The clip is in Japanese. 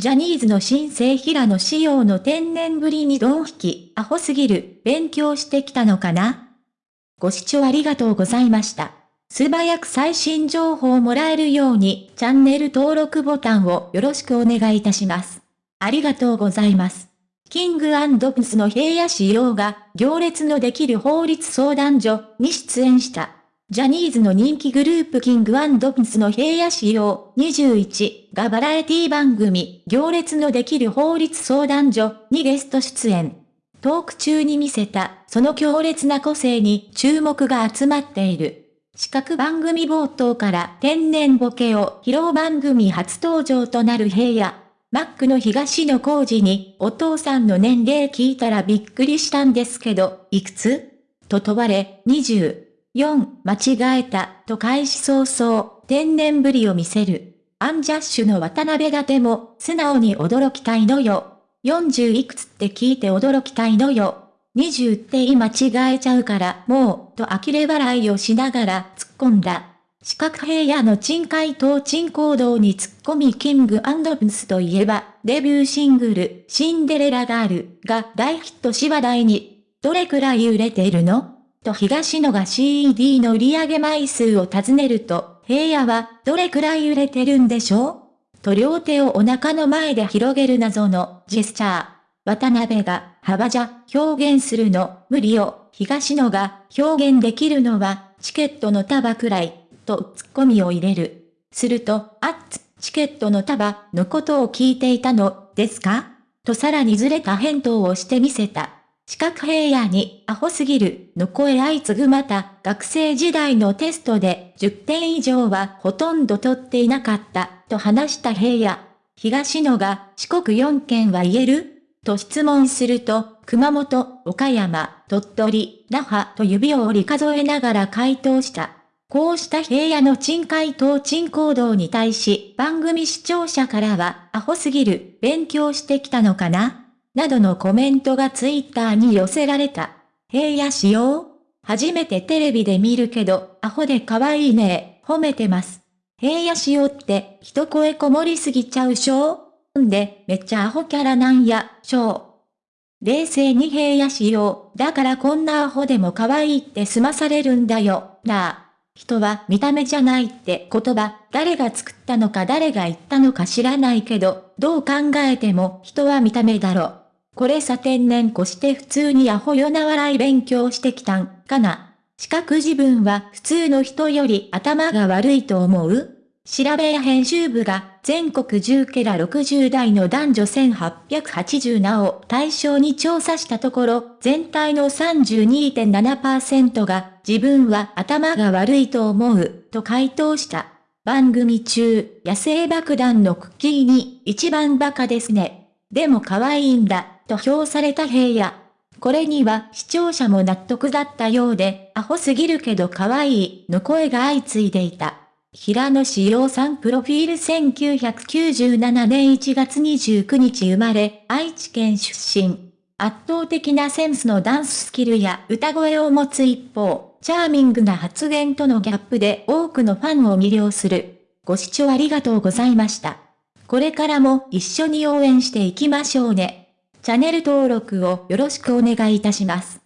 ジャニーズの新生平野仕様の天然ぶりにドン引き、アホすぎる、勉強してきたのかな？ご視聴ありがとうございました。素早く最新情報をもらえるように、チャンネル登録ボタンをよろしくお願いいたします。ありがとうございます。キングプスの平野仕様が、行列のできる法律相談所に出演した。ジャニーズの人気グループキングドプスの平野仕様21がバラエティ番組行列のできる法律相談所にゲスト出演。トーク中に見せたその強烈な個性に注目が集まっている。四角番組冒頭から天然ボケを披露番組初登場となる平野。マックの東野幸治にお父さんの年齢聞いたらびっくりしたんですけど、いくつ？と問われ、20。4、間違えた、と開始早々、天然ぶりを見せる。アンジャッシュの渡辺がでも、素直に驚きたいのよ。40いくつって聞いて驚きたいのよ。20って今違えちゃうから、もう、と呆れ笑いをしながら突っ込んだ。四角平野の鎮海東鎮行動に突っ込みキングプスといえば、デビューシングル、シンデレラガールが大ヒットし話題に。どれくらい売れているの？と東野が CD の売上枚数を尋ねると、平野はどれくらい売れてるんでしょう？と両手をお腹の前で広げる謎のジェスチャー。渡辺が幅じゃ表現するの無理よ。東野が表現できるのはチケットの束くらいとツッコミを入れる。すると、あっつ、チケットの束のことを聞いていたのですか？とさらにずれた返答をしてみせた。四角平野にアホすぎるの声相次ぐまた学生時代のテストで10点以上はほとんど取っていなかったと話した平野。東野が四国4県は言えると質問すると、熊本、岡山、鳥取、那覇と指を折り数えながら回答した。こうした平野の鎮海東鎮行動に対し番組視聴者からはアホすぎる勉強してきたのかな？などのコメントがツイッターに寄せられた。平野仕様初めてテレビで見るけど、アホで可愛いね褒めてます。平野仕様って一声こもりすぎちゃうしょんで、めっちゃアホキャラなんや、しょう。冷静に平野仕様、だからこんなアホでも可愛いって済まされるんだよ、なあ。人は見た目じゃないって言葉、誰が作ったのか誰が言ったのか知らないけど、どう考えても人は見た目だろ。これさ天然越して普通にアホよな笑い勉強してきたん、かな。四角自分は普通の人より頭が悪いと思う？調べや編集部が全国10ケラ60代の男女1880名を対象に調査したところ、全体の32.7%が自分は頭が悪いと思うと回答した。番組中、野生爆弾のクッキーに一番バカですね。でも可愛いんだ。と評された平野。これには視聴者も納得だったようで、アホすぎるけど可愛いの声が相次いでいた。平野志陽さんプロフィール1997年1月29日生まれ、愛知県出身。圧倒的なセンスのダンススキルや歌声を持つ一方、チャーミングな発言とのギャップで多くのファンを魅了する。ご視聴ありがとうございました。これからも一緒に応援していきましょうね。チャンネル登録をよろしくお願いいたします。